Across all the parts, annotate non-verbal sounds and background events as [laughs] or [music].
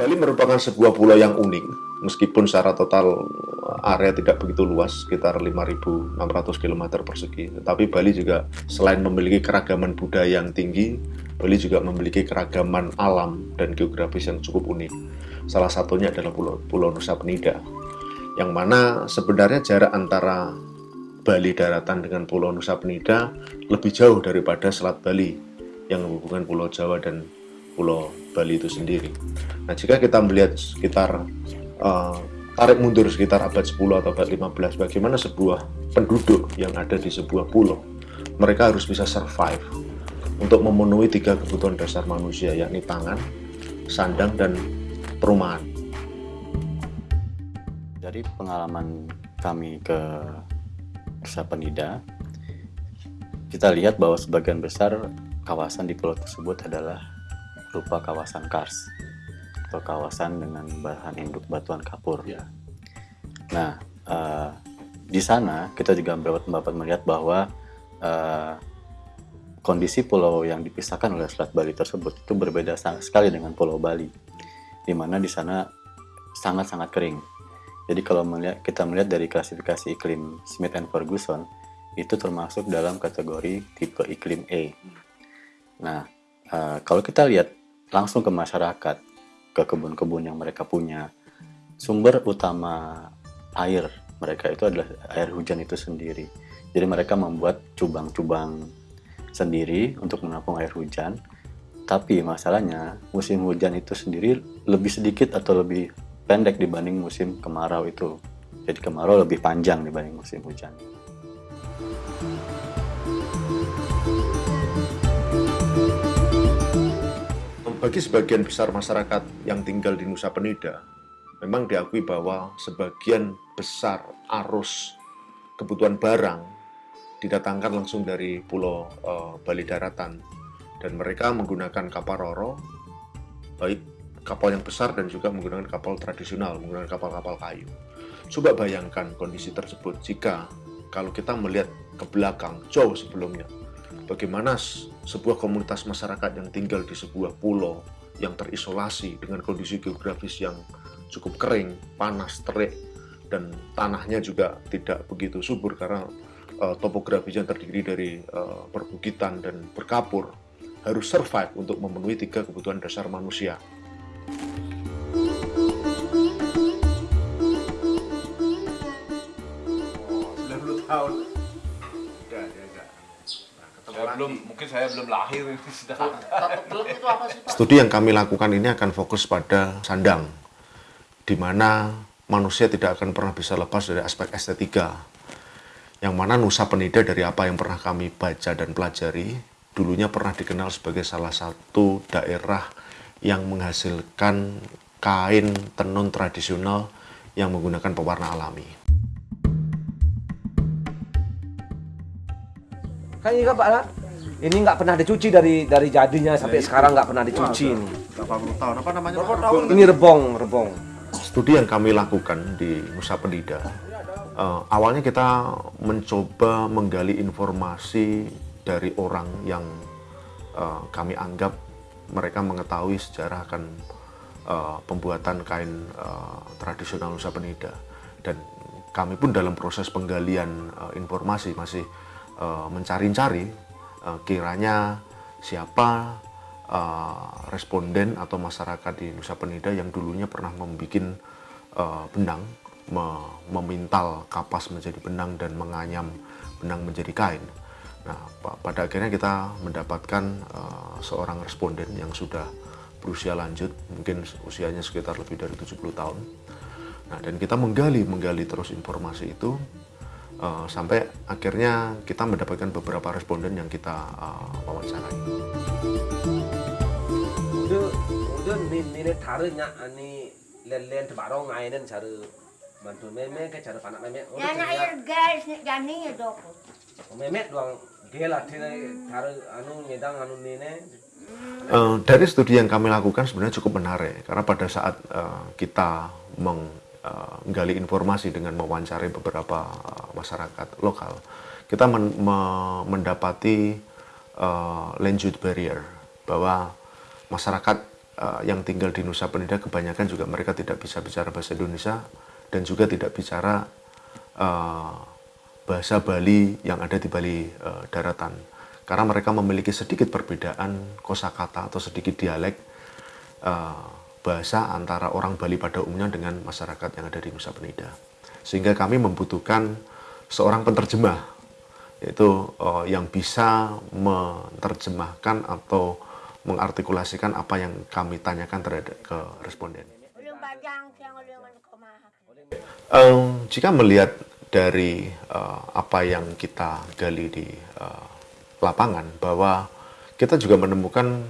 Bali merupakan sebuah pulau yang unik, meskipun secara total area tidak begitu luas, sekitar 5.600 km persegi. Tetapi Bali juga selain memiliki keragaman budaya yang tinggi, Bali juga memiliki keragaman alam dan geografis yang cukup unik. Salah satunya adalah Pulau, Pulau Nusa Penida, yang mana sebenarnya jarak antara Bali daratan dengan Pulau Nusa Penida lebih jauh daripada Selat Bali yang menghubungkan Pulau Jawa dan Pulau Bali itu sendiri. Nah, jika kita melihat sekitar uh, tarik mundur sekitar abad 10 atau abad 15, bagaimana sebuah penduduk yang ada di sebuah pulau, mereka harus bisa survive untuk memenuhi tiga kebutuhan dasar manusia, yakni pangan, sandang, dan perumahan. Dari pengalaman kami ke Nusa Penida, kita lihat bahwa sebagian besar kawasan di pulau tersebut adalah berupa kawasan kars atau kawasan dengan bahan induk batuan kapur. Ya. Nah, uh, di sana kita juga dapat melihat bahwa uh, kondisi pulau yang dipisahkan oleh Selat Bali tersebut itu berbeda sekali dengan Pulau Bali, di mana di sana sangat-sangat kering. Jadi kalau melihat, kita melihat dari klasifikasi iklim Smith and Ferguson, itu termasuk dalam kategori tipe iklim E. Nah, uh, kalau kita lihat langsung ke masyarakat, ke kebun-kebun yang mereka punya. Sumber utama air mereka itu adalah air hujan itu sendiri. Jadi mereka membuat cubang-cubang sendiri untuk menampung air hujan. Tapi masalahnya musim hujan itu sendiri lebih sedikit atau lebih pendek dibanding musim kemarau itu. Jadi kemarau lebih panjang dibanding musim hujan. Bagi sebagian besar masyarakat yang tinggal di Nusa Penida, memang diakui bahwa sebagian besar arus kebutuhan barang didatangkan langsung dari Pulau uh, Bali Daratan dan mereka menggunakan kapal roro, baik kapal yang besar dan juga menggunakan kapal tradisional, menggunakan kapal-kapal kayu. Coba bayangkan kondisi tersebut jika kalau kita melihat ke belakang jauh sebelumnya, bagaimana sebuah komunitas masyarakat yang tinggal di sebuah pulau yang terisolasi dengan kondisi geografis yang cukup kering, panas, terik, dan tanahnya juga tidak begitu subur karena uh, yang terdiri dari uh, perbukitan dan berkapur harus survive untuk memenuhi tiga kebutuhan dasar manusia. Belum mungkin saya belum lahir ini [laughs] sudah itu apa sih Pak? Studi yang kami lakukan ini akan fokus pada sandang di mana manusia tidak akan pernah bisa lepas dari aspek estetika yang mana Nusa Penida dari apa yang pernah kami baca dan pelajari dulunya pernah dikenal sebagai salah satu daerah yang menghasilkan kain tenun tradisional yang menggunakan pewarna alami. Kan ini Pak ini nggak pernah dicuci dari dari jadinya sampai ya, sekarang nggak pernah dicuci ini. Berapa tahun? Apa namanya? Berapa tahun? Ini rebong, rebong. Studi yang kami lakukan di Nusa Penida, uh, awalnya kita mencoba menggali informasi dari orang yang uh, kami anggap mereka mengetahui sejarah akan uh, pembuatan kain uh, tradisional Nusa Penida dan kami pun dalam proses penggalian uh, informasi masih uh, mencari-cari uh, kiranya siapa uh, responden atau masyarakat di Nusa Penida yang dulunya pernah membuat benang, me memintal kapas menjadi benang dan menganyam benang menjadi kain. Nah, pada akhirnya kita mendapatkan uh, seorang responden yang sudah berusia lanjut, mungkin usianya sekitar lebih dari 70 tahun. Nah, dan kita menggali, menggali terus informasi itu uh, sampai akhirnya kita mendapatkan beberapa responden yang kita uh, wawancarai. udah nilai taruhnya ani len-len tebarong ngainen cara mantu meme ke cara panak meme. Ya na air gas jani ya dok. Meme doang gela tira taruh anu nyedang anu nene. Uh, dari studi yang kami lakukan sebenarnya cukup menarik karena pada saat uh, kita meng uh, menggali informasi dengan mewawancari beberapa uh, masyarakat lokal, kita men me mendapati uh, language barrier bahwa masyarakat uh, yang tinggal di Nusa Penida kebanyakan juga mereka tidak bisa bicara bahasa Indonesia dan juga tidak bicara uh, bahasa Bali yang ada di Bali uh, daratan. Karena mereka memiliki sedikit perbedaan kosakata atau sedikit dialek uh, bahasa antara orang Bali pada umumnya dengan masyarakat yang ada di Nusa Penida sehingga kami membutuhkan seorang penerjemah yaitu uh, yang bisa menerjemahkan atau mengartikulasikan apa yang kami tanyakan terhadap ke responden. Um, jika melihat dari uh, apa yang kita gali di uh, lapangan bahwa kita juga menemukan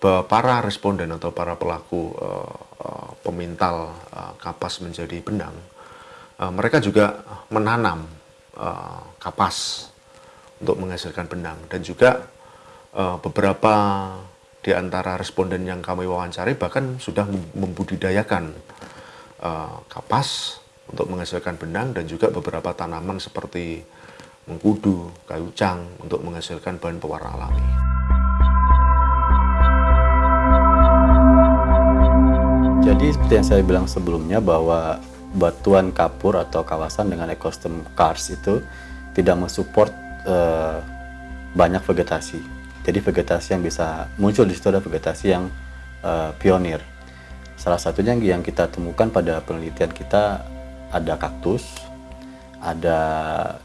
para responden atau para pelaku uh, uh, pemintal uh, kapas menjadi benang, uh, mereka juga menanam uh, kapas untuk menghasilkan benang dan juga uh, beberapa di antara responden yang kami wawancari bahkan sudah membudidayakan uh, kapas untuk menghasilkan benang dan juga beberapa tanaman seperti mengkudu, kayu cang untuk menghasilkan bahan pewarna alami. Jadi seperti yang saya bilang sebelumnya bahwa batuan kapur atau kawasan dengan ekosistem kars itu tidak mensupport uh, banyak vegetasi. Jadi vegetasi yang bisa muncul di situ adalah vegetasi yang uh, pionir. Salah satunya yang kita temukan pada penelitian kita ada kaktus, ada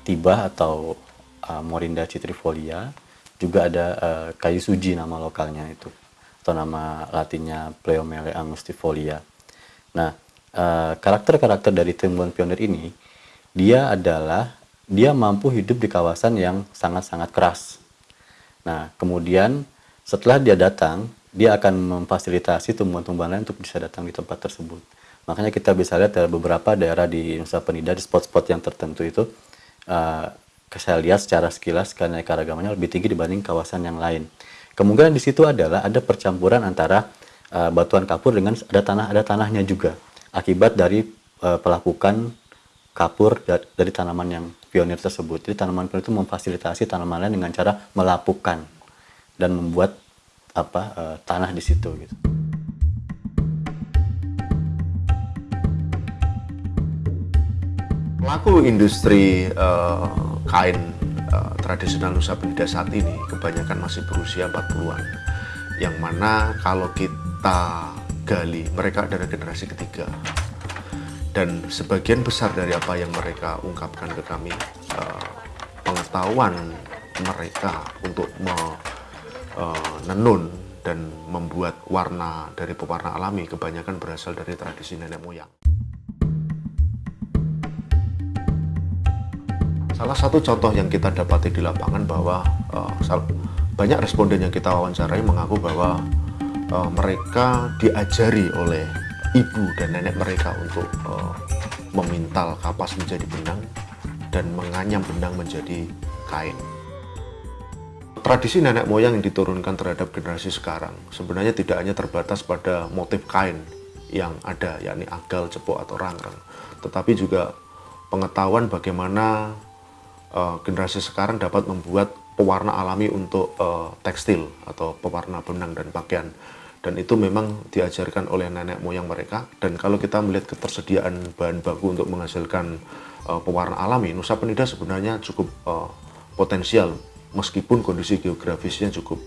tibah atau uh, Morinda citrifolia, juga ada uh, kayu suji nama lokalnya itu atau nama latinnya Pleomele angustifolia. Nah, karakter-karakter uh, dari tumbuhan pionir ini dia adalah dia mampu hidup di kawasan yang sangat-sangat keras. Nah, kemudian setelah dia datang, dia akan memfasilitasi tumbuhan-tumbuhan lain untuk bisa datang di tempat tersebut. Makanya kita bisa lihat ada beberapa daerah di Nusa Penida, di spot-spot yang tertentu itu, uh, saya lihat secara sekilas keanekaragamannya lebih tinggi dibanding kawasan yang lain. Kemungkinan di situ adalah ada percampuran antara uh, batuan kapur dengan ada tanah ada tanahnya juga akibat dari uh, pelakukan kapur dari tanaman yang pionir tersebut. Jadi tanaman pionir itu memfasilitasi tanaman lain dengan cara melapukan dan membuat apa uh, tanah di situ gitu. Pelaku industri uh, kain uh, tradisional Nusa Penida saat ini kebanyakan masih berusia 40-an. Yang mana kalau kita gali mereka adalah generasi ketiga dan sebagian besar dari apa yang mereka ungkapkan ke kami uh, pengetahuan mereka untuk menenun uh, dan membuat warna dari pewarna alami kebanyakan berasal dari tradisi nenek moyang. Salah satu contoh yang kita dapati di lapangan bahwa uh, banyak responden yang kita wawancarai mengaku bahwa uh, mereka diajari oleh ibu dan nenek mereka untuk uh, memintal kapas menjadi benang dan menganyam benang menjadi kain. Tradisi nenek moyang yang diturunkan terhadap generasi sekarang sebenarnya tidak hanya terbatas pada motif kain yang ada, yakni agal, cepuk, atau rangrang, tetapi juga pengetahuan bagaimana uh, generasi sekarang dapat membuat pewarna alami untuk uh, tekstil atau pewarna benang dan pakaian. Dan itu memang diajarkan oleh nenek moyang mereka. Dan kalau kita melihat ketersediaan bahan baku untuk menghasilkan uh, pewarna alami Nusa Penida sebenarnya cukup uh, potensial. Meskipun kondisi geografisnya cukup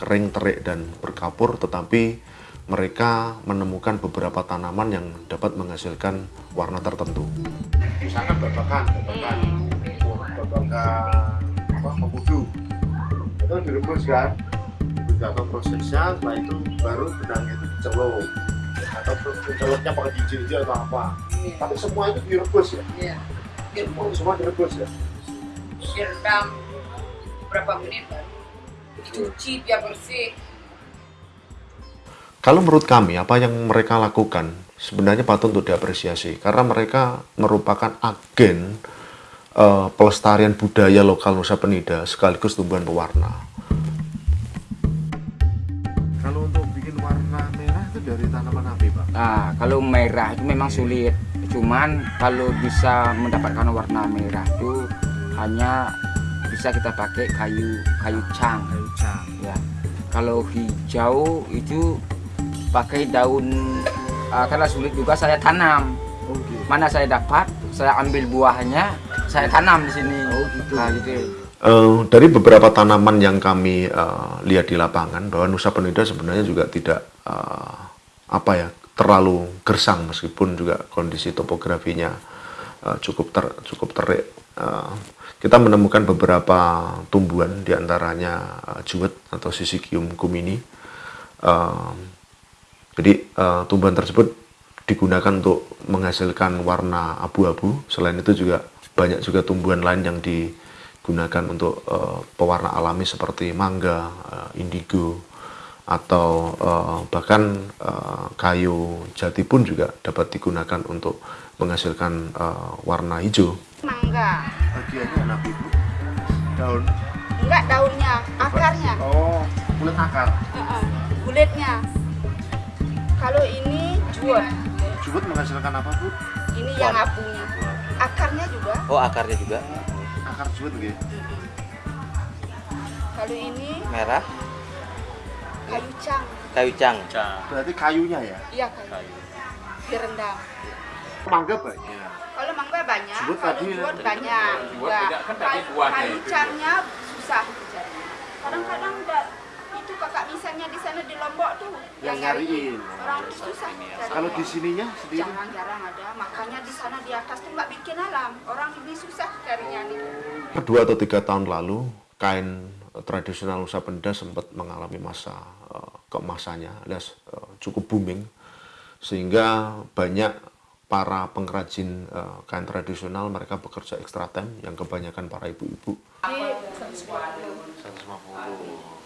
kering, terik dan berkapur tetapi mereka menemukan beberapa tanaman yang dapat menghasilkan warna tertentu. Misalkan babakan, babakan, babakan apa, membudu, itu direbus kan, atau prosesnya setelah itu baru benangnya itu dicelup. Atau celupnya pakai hijau atau apa. Iya. tapi semua itu direbus ya? Iya. Direbus semua direbus ya? Direndam berapa menit dicuci biar bersih. Kalau menurut kami apa yang mereka lakukan sebenarnya patut untuk diapresiasi. Karena mereka merupakan agen uh, pelestarian budaya lokal Nusa Penida sekaligus tumbuhan pewarna Nah, kalau merah itu memang sulit. Cuman kalau bisa mendapatkan warna merah itu hanya bisa kita pakai kayu kayu cang. Kayu cang. Ya. Kalau hijau itu pakai daun uh, karena sulit juga saya tanam. Oke. Mana saya dapat, saya ambil buahnya, saya tanam di sini. Oh, gitu. Nah, gitu. Eh, dari beberapa tanaman yang kami eh, lihat di lapangan bahwa Nusa Penida sebenarnya juga tidak eh, apa ya terlalu gersang meskipun juga kondisi topografinya eh, cukup ter, cukup terik. Eh, kita menemukan beberapa tumbuhan di antaranya eh, juwet atau Syzygium cumini. Eh, jadi eh, tumbuhan tersebut digunakan untuk menghasilkan warna abu-abu. Selain itu juga banyak juga tumbuhan lain yang digunakan untuk eh, pewarna alami seperti mangga, eh, indigo, atau eh, bahkan eh, kayu jati pun juga dapat digunakan untuk menghasilkan eh, warna hijau. Mangga. Bagiannya enak ibu. Daun. Enggak daunnya, akarnya. Oh, kulit akar. Heeh, Kulitnya. Kalau ini jual, Jubut menghasilkan apa bu? ini yang abunya. Akarnya juga. Oh akarnya juga Akar jubut gitu. Kalau ini merah, kayu cang. kayu cang. Berarti kayunya ya? Iya kayu. Direndam. Mangga banyak. Kalau mangga banyak, kalau tadi- juwet banyak juga. Kayu, kayu cangnya susah dicari. Kadang-kadang da- itu kakak misalnya di sana di Lombok tuh Yang nyariin. Orang tuh susah cari. Kalau di sininya sendiri? jarang-jarang ada. Makanya di sana di atas tuh nggak bikin alam. Orang ini susah carinya nih. Dua atau tiga tahun lalu, kain eh, tradisional Nusa Penida sempat mengalami masa eh, keemasannya, alias eh, cukup booming, sehingga banyak para pengrajin kain tradisional mereka bekerja ekstra time, yang kebanyakan para ibu-ibu. 150.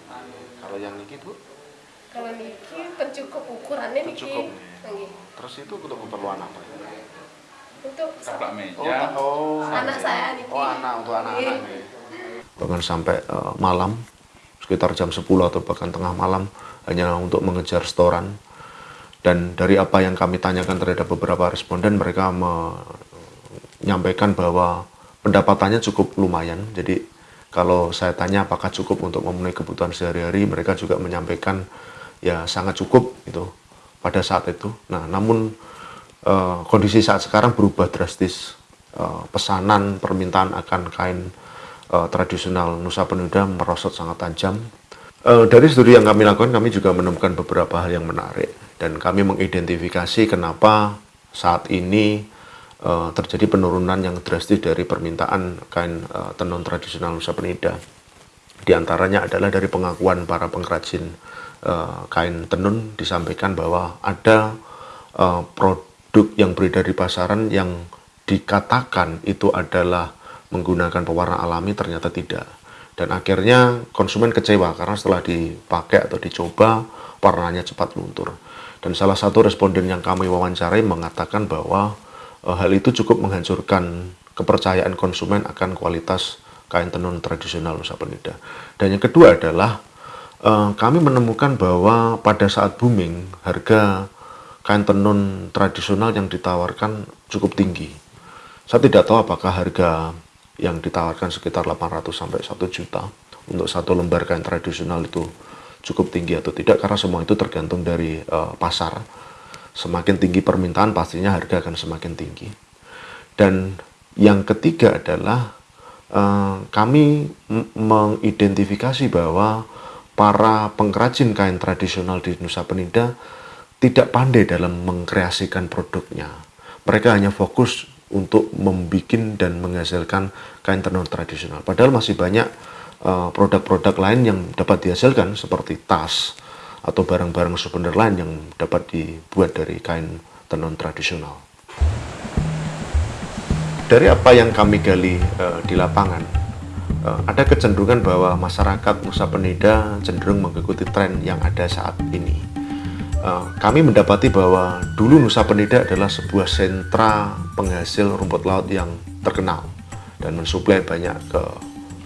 Kalau yang niki bu? Kalau niki pencukup ukurannya niki. Pencukup. Nggih. Terus itu untuk keperluan apa? Untuk Oh, ta- oh, anak saya niki. Oh, anak untuk anak-anak. nih. bahkan sampai eh, malam sekitar jam 10 atau bahkan tengah malam hanya untuk mengejar setoran dan dari apa yang kami tanyakan terhadap beberapa responden mereka menyampaikan bahwa pendapatannya cukup lumayan jadi kalau saya tanya apakah cukup untuk memenuhi kebutuhan sehari-hari mereka juga menyampaikan ya sangat cukup itu pada saat itu. Nah namun eh, kondisi saat sekarang berubah drastis. Eh, pesanan permintaan akan kain eh, tradisional Nusa Penida merosot sangat tajam. Eh, dari studi yang kami lakukan, kami juga menemukan beberapa hal yang menarik. Dan kami mengidentifikasi kenapa saat ini eh, terjadi penurunan yang drastis dari permintaan kain eh, tenun tradisional Nusa Penida. Di antaranya adalah dari pengakuan para pengrajin eh, kain tenun disampaikan bahwa ada produk yang beredar di pasaran yang dikatakan itu adalah menggunakan pewarna alami ternyata tidak. Dan akhirnya konsumen kecewa karena setelah dipakai atau dicoba warnanya cepat luntur. Dan salah satu responden yang kami wawancarai mengatakan bahwa hal itu cukup menghancurkan kepercayaan konsumen akan kualitas kain tenun tradisional Nusa Penida. Dan yang kedua adalah eh, kami menemukan bahwa pada saat booming harga kain tenun tradisional yang ditawarkan cukup tinggi. Saya tidak tahu apakah harga yang ditawarkan sekitar 800 sampai 1 juta untuk satu lembar kain tradisional itu cukup tinggi atau tidak karena semua itu tergantung dari eh, pasar. Semakin tinggi permintaan pastinya harga akan semakin tinggi. Dan yang ketiga adalah eh, kami mengidentifikasi bahwa para pengrajin kain tradisional di Nusa Penida tidak pandai dalam mengkreasikan produknya. Mereka hanya fokus untuk membuat dan menghasilkan kain tenun tradisional. Padahal masih banyak eh, produk-produk lain yang dapat dihasilkan seperti tas atau barang-barang souvenir lain yang dapat dibuat dari kain tenun tradisional. Dari apa yang kami gali eh, di lapangan, eh, ada kecenderungan bahwa masyarakat Nusa Penida cenderung mengikuti tren yang ada saat ini. Eh, kami mendapati bahwa dulu Nusa Penida adalah sebuah sentra penghasil rumput laut yang terkenal dan mensuplai banyak ke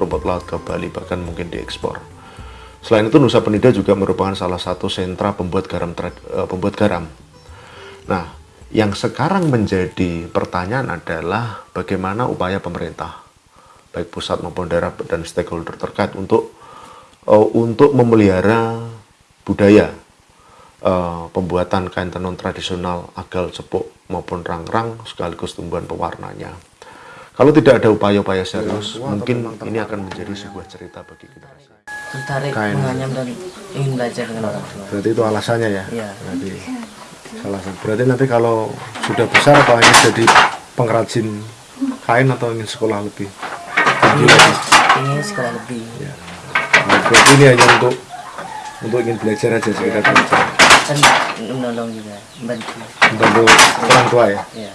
rumput laut ke Bali bahkan mungkin diekspor. Selain itu Nusa Penida juga merupakan salah satu sentra pembuat garam eh, pembuat garam. Nah, yang sekarang menjadi pertanyaan adalah bagaimana upaya pemerintah baik pusat maupun daerah dan stakeholder terkait untuk eh, untuk memelihara budaya eh, pembuatan kain tenun tradisional agal cepuk maupun rang-rang sekaligus tumbuhan pewarnanya. Kalau tidak ada upaya-upaya serius, mungkin ini akan menjadi sebuah cerita bagi generasi. Tertarik Kain. menganyam dan ingin belajar dengan orang tua. Berarti itu alasannya ya? Iya. Berarti salah satu. Berarti nanti kalau sudah besar apa ingin jadi pengrajin kain atau ingin sekolah lebih tinggi lagi? Ingin sekolah lebih. Nah, berarti ini hanya untuk untuk ingin belajar aja sekedar belajar. Dan menolong juga, membantu. Membantu orang tua ya. Ya.